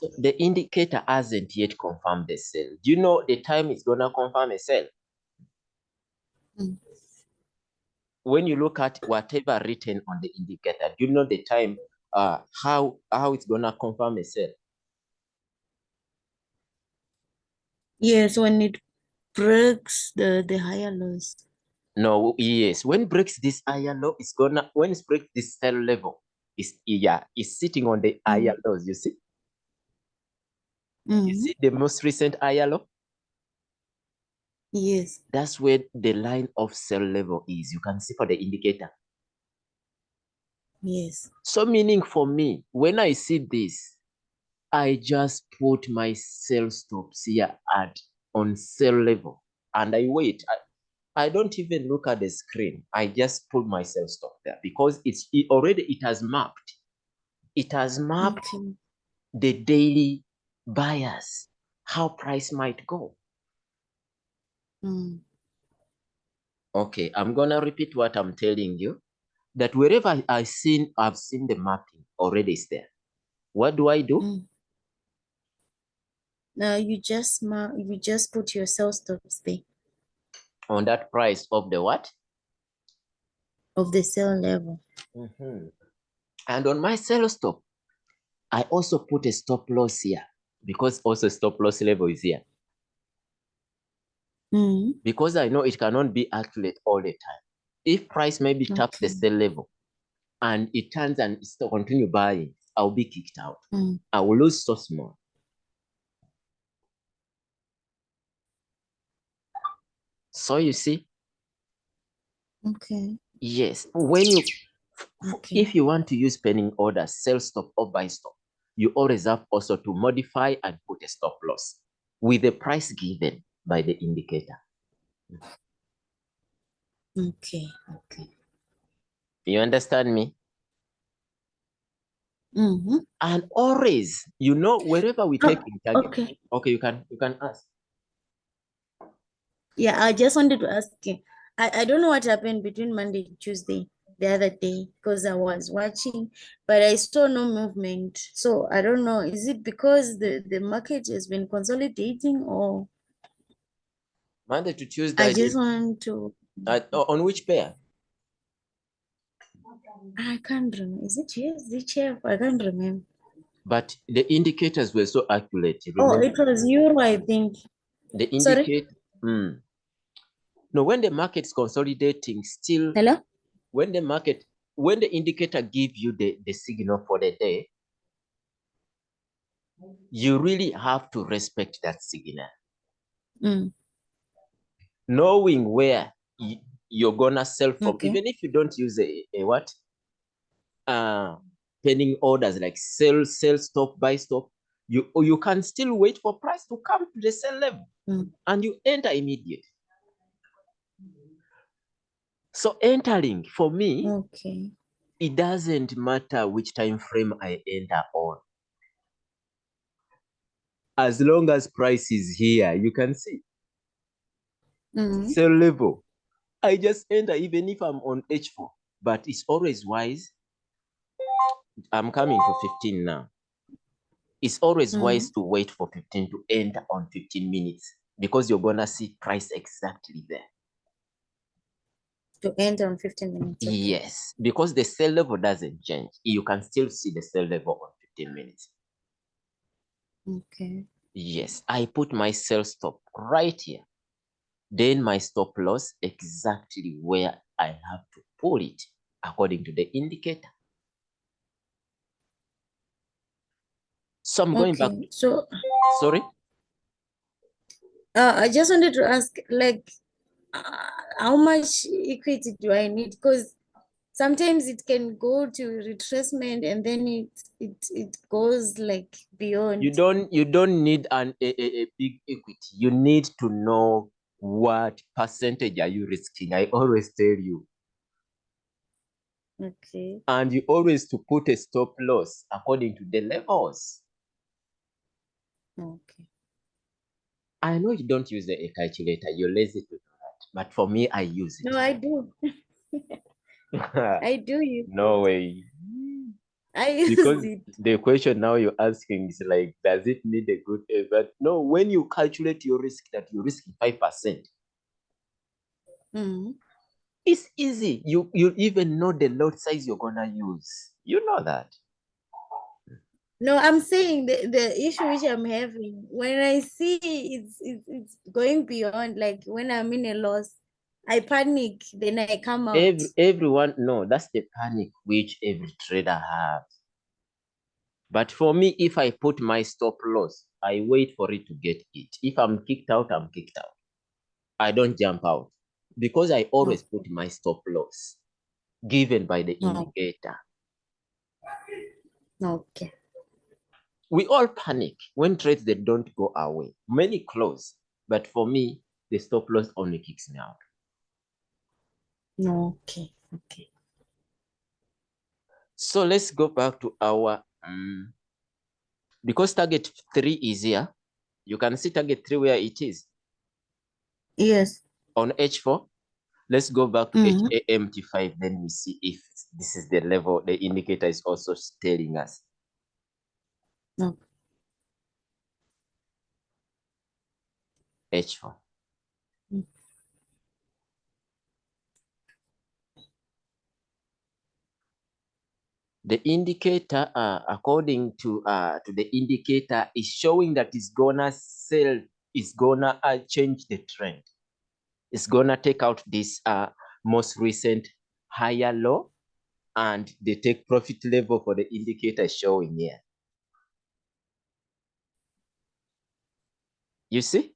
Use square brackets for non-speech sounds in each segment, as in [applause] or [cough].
So the indicator hasn't yet confirmed the sell. Do you know the time it's gonna confirm a sell? Mm. When you look at whatever written on the indicator, do you know the time uh how how it's gonna confirm a sell? Yes, when it breaks the the higher lows. No, yes. When breaks this higher low, it's gonna when it breaks this sell level, it's yeah, it's sitting on the higher lows. You see, you Mhm. see the most recent low. Yes. That's where the line of sell level is. You can see for the indicator. Yes. So meaning for me, when I see this, I just put my sell stops here at on sell level and I wait. I, I don't even look at the screen. I just put my sell stop there because it's it already it has mapped. It has mapped Okay. the daily bias, how price might go. Mm. Okay, I'm gonna repeat what I'm telling you. That wherever I- I seen I've seen the mapping already is there. What do I do? Mm. Now you just ma you just put your sell stops there On that price of the what? of the sell level. Mhm. And on my sell stop, I also put a stop loss here because also stop loss level is here. Mm. Because I know it cannot be accurate all the time. If price maybe taps the Okay. sell level and it turns and still continue buying, I'll be kicked out. Mm. I will lose so small. So you see, Okay. yes, when you Okay. if you want to use pending orders, sell stop or buy stop, you always have also to modify and put a stop loss with the price given by the indicator. Okay. Okay. You understand me? Mm-hmm. And always, you know, wherever we Oh, take in target. okay. Okay, you can you can ask. Yeah, I just wanted to ask you. I, I don't know what happened between Monday and Tuesday the other day because I was watching, but I saw no movement. So I don't know. Is it because the, the market has been consolidating or Monday to Tuesday. I just want to uh, on which pair? I can't remember. Is it yes, the chair? I can't remember. But the indicators were so accurate. you Oh, it was euro, I think. the sorry? indicate. Mm. No, when the market's consolidating, still Hello? When the market when the indicator give you the, the signal for the day, you really have to respect that signal. Mm. Knowing where you're gonna sell from, Okay. even if you don't use a, a what? Uh pending orders like sell, sell, stop, buy, stop, you you can still wait for price to come to the sell level Mm. and you enter immediate. So entering for me, Okay. it doesn't matter which time frame I enter on. As long as price is here, you can see Mm. sell level. I just enter even if I'm on H4, but it's always wise. I'm coming to 15 now. It's always wise to wait for 15 to enter on 15 minutes because you're gonna see price exactly there. To end on 15 minutes. okay. Yes, because the sell level doesn't change. You can still see the sell level on 15 minutes. Okay. Yes, I put my sell stop right here. Then my stop loss exactly where I have to pull it according to the indicator. So I'm going back. Okay. So Sorry. uh, I just wanted to ask, like, Uh, how much equity do I need? Because sometimes it can go to retracement and then it it it goes like beyond. You don't you don't need an a, a, big equity. You need to know what percentage are you risking. I always tell you. Okay. And you always to put a stop loss according to the levels. Okay. I know you don't use a, a calculator, you're lazy to. But for me, I use it. No, I do. [laughs] I do you. no way. I [laughs] use because it. the question now you're asking is like, does it need a good uh, But no, when you calculate your risk that risking five percent, Mm. it's easy. You you even know the lot size you're gonna use. You know that. No, I'm saying the, the issue which I'm having when I see it's, it's it's going beyond like when I'm in a loss, I panic, then I come out. Every, everyone, no, that's the panic which every trader has. But for me, if I put my stop loss, I wait for it to get it. If I'm kicked out, I'm kicked out. I don't jump out because I always put my stop loss given by the indicator. Okay. We all panic when trades they don't go our way. Many close, but for me, the stop loss only kicks me out. No, okay, okay. So let's go back to our um, because target three is here. You can see target three where it is Yes. on H4. Let's go back to Mhm. HAMT5, then we see if this is the level the indicator is also telling us. No. H4. Mm. The indicator, uh, according to uh, to the indicator, is showing that it's gonna sell, it's gonna uh, change the trend. It's gonna take out this uh, most recent higher low, and the take profit level for the indicator showing here. You see?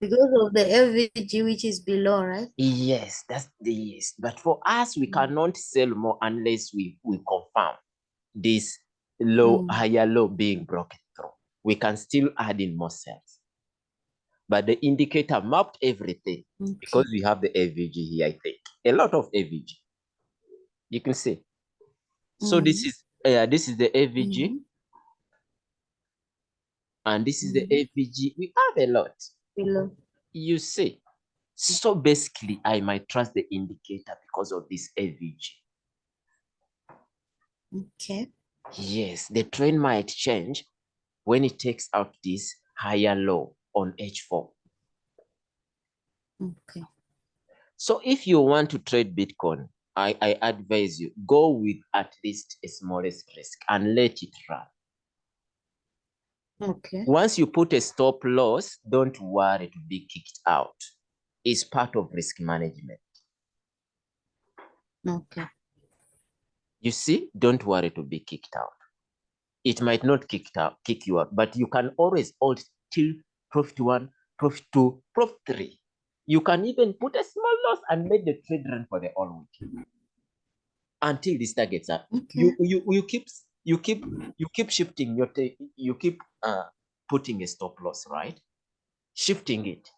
Because of the FVG which is below, right? Yes, that's the yes. But for us, we Mm. cannot sell more unless we, we confirm this low, Mm. higher low being broken through. We can still add in more sales. But the indicator mapped everything Okay. because we have the FVG here, I think. A lot of FVG. You can see. So this Mhm. is uh, this is the FVG Mhm. And this is the Mhm. FVG. We have a lot. Below. You see. So basically, I might trust the indicator because of this FVG. Okay. Yes, the trend might change when it takes out this higher low on H4. Okay. So if you want to trade Bitcoin, I, I advise you go with at least a smallest risk and let it run. Okay. Once you put a stop loss, don't worry to be kicked out. It's part of risk management. Okay. You see, don't worry to be kicked out. It might not kick out, kick you out, but you can always hold till profit one, profit two, profit three. You can even put a small loss and make the trade run for the whole week until this targets up. Okay. You you you keep you keep you keep shifting your you keep uh putting a stop loss, right? Shifting it.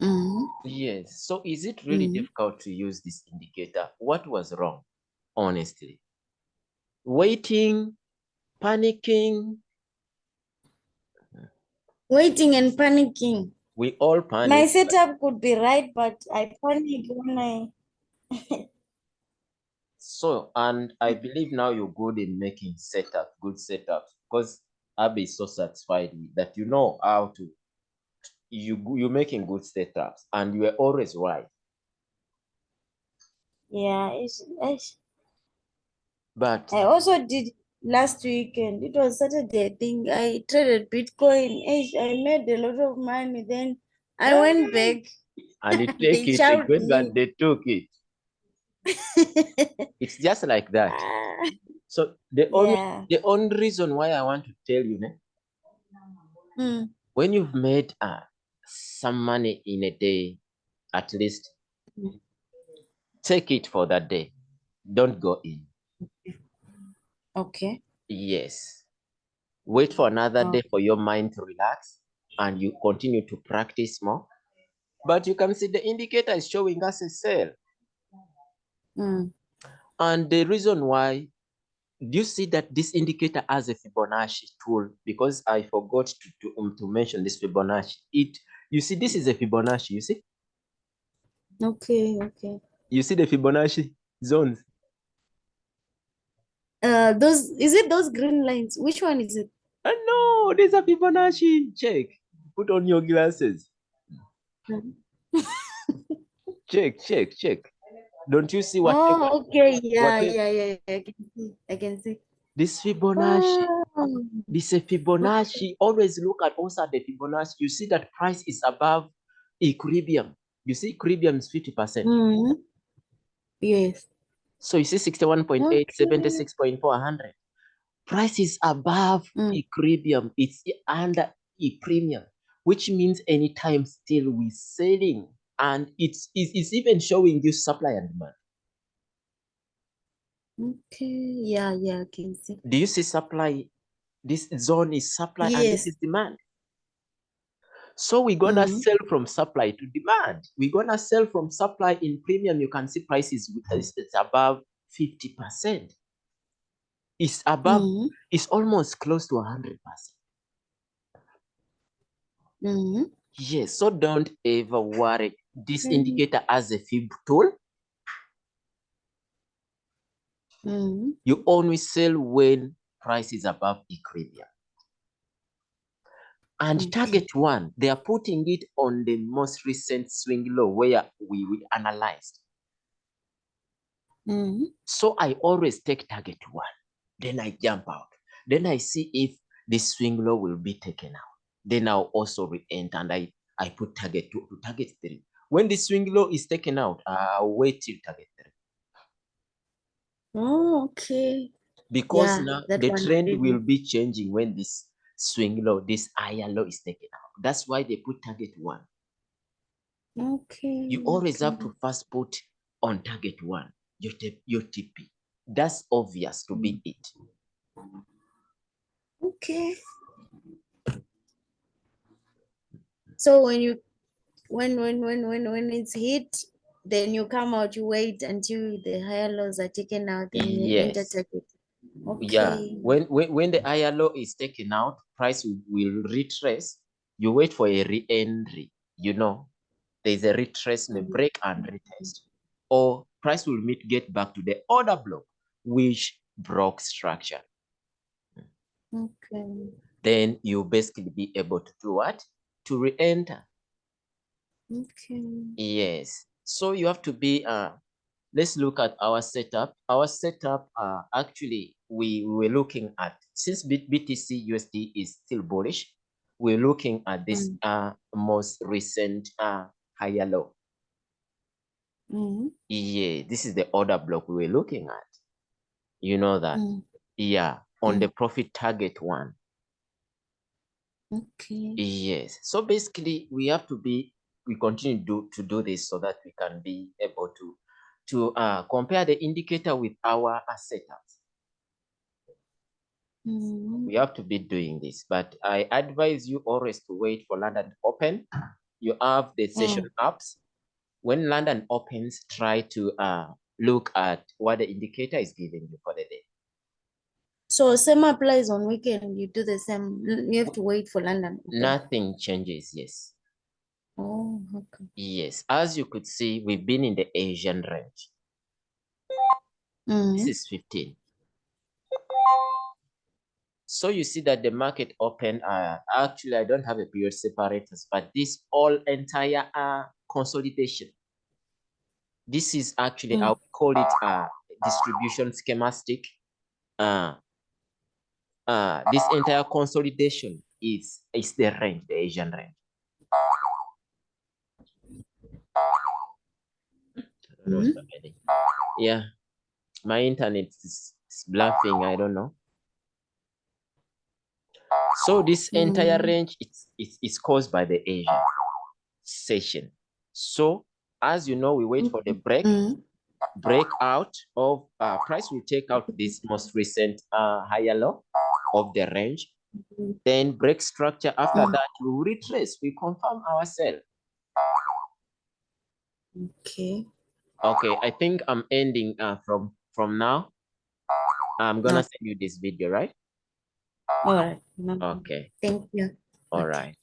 Mhm. Yes. So is it really Mhm. difficult to use this indicator? What was wrong? Honestly. Waiting, panicking. Waiting and panicking. We all panic. My setup could be right, but I panic when I. [laughs] So, and I mm. believe now you're good in making setup, good setups, because Abby is so satisfied that you know how to. You you're making good setups, and you are always right. Yeah, it's, it's, But I also did last weekend. It was Saturday, I think. I traded Bitcoin. I made a lot of money. Then I went back. and [laughs] They take it shout again, me. and they took it. [laughs] It's just like that. Ah, So the only yeah. the only reason why I want to tell you, Mm, when you've made uh, some money in a day, at least Mm. take it for that day. Don't go in. Okay. Yes. Wait for another Oh. day for your mind to relax and you continue to practice more. But you can see the indicator is showing us a sell. Mm, And the reason why, do you see that this indicator has a Fibonacci tool? Because I forgot to, to, um, to mention this Fibonacci. It, you see, this is a Fibonacci, you see? okay, okay. You see the Fibonacci zones? Uh, those is it those green lines? Which one is it? Uh, no, there's a Fibonacci. Check. Put on your glasses. Mhm. Check, check, check. Don't you see what Oh, okay. Yeah, whatever- yeah, yeah, yeah. I can see. I can see. this Fibonacci? Oh, This is a Fibonacci. Always look at also at the Fibonacci. You see that price is above equilibrium. You see equilibrium is 50%. mhm. Yes. So you see 61.8, Okay. 76.4, 100. Price is above Mm. equilibrium. It's under e premium, which means anytime still we're selling. And it's, it's, it's even showing you supply and demand. Okay. Yeah, yeah, I can see. Do you see supply? This zone is supply and this is demand. So we're gonna Mhm. sell from supply to demand. We're gonna sell from supply in premium. You can see prices is above 50%. It's above, Mhm. it's almost close to 100%. Mhm. Yes, so don't ever worry. This Mhm. indicator as a fib tool. Mhm. You only sell when price is above equilibrium. And Okay. target one, they are putting it on the most recent swing low where we, we analyzed. Mhm. So I always take target one, then I jump out. Then I see if this swing low will be taken out. Then I'll also re-enter and I, I put target two to target three. When the swing low is taken out, I'll wait till target three. Oh, okay. Because Yeah, now the trend will be changing when this swing low, this higher low is taken out. That's why they put target one. Okay. You always have to first put on target one, your, your TP. That's obvious to be mm. it. Okay. So when you when when when when when it's hit, then you come out, you wait until the higher lows are taken out, enter Yes. target. Yeah, when, when when the higher low is taken out, price will, retrace. You wait for a re-entry. You know, there's a retracement, Mhm. break and retest, or price will meet get back to the order block, which broke structure. Okay. Then you basically be able to do what? To re-enter. Okay. Yes. So you have to be uh let's look at our setup. Our setup uh actually we, we were looking at since BTC USD is still bullish, we're looking at this Mm. uh most recent uh higher low. Mhm. Yeah, this is the order block we were looking at. You know that. Mm. Yeah, on Mm. the profit target one. Okay. Yes. So basically, we have to be, we continue do, to do this so that we can be able to to uh, compare the indicator with our setups. Mhm. We have to be doing this, but I advise you always to wait for London to open. You have the session apps. When London opens, try to uh, look at what the indicator is giving you for the day. So same applies on weekend. You do the same. You have to wait for London. Nothing changes. Yes. Oh, okay. Yes. As you could see, we've been in the Asian range. This Mhm. is 15. So you see that the market open, uh, actually I don't have a period separators, but this all entire uh, consolidation. This is actually, Mm. I'll call it a distribution schematic. Uh, uh, this entire consolidation is, is the range, the Asian range. I don't know what's Mhm. Yeah, my internet is, is bluffing, I don't know. So this entire Mm. range it's, it's, it's caused by the Asian session. So as you know, we wait for the break, Mhm. breakout of uh, price will take out this most recent uh, higher low of the range. Mhm. Then break structure. After Mm. that, we retrace. We confirm our sell. Okay. Okay, I think I'm ending uh, from from now. I'm gonna No. send you this video, right? All right. No. Okay. Thank you. All right.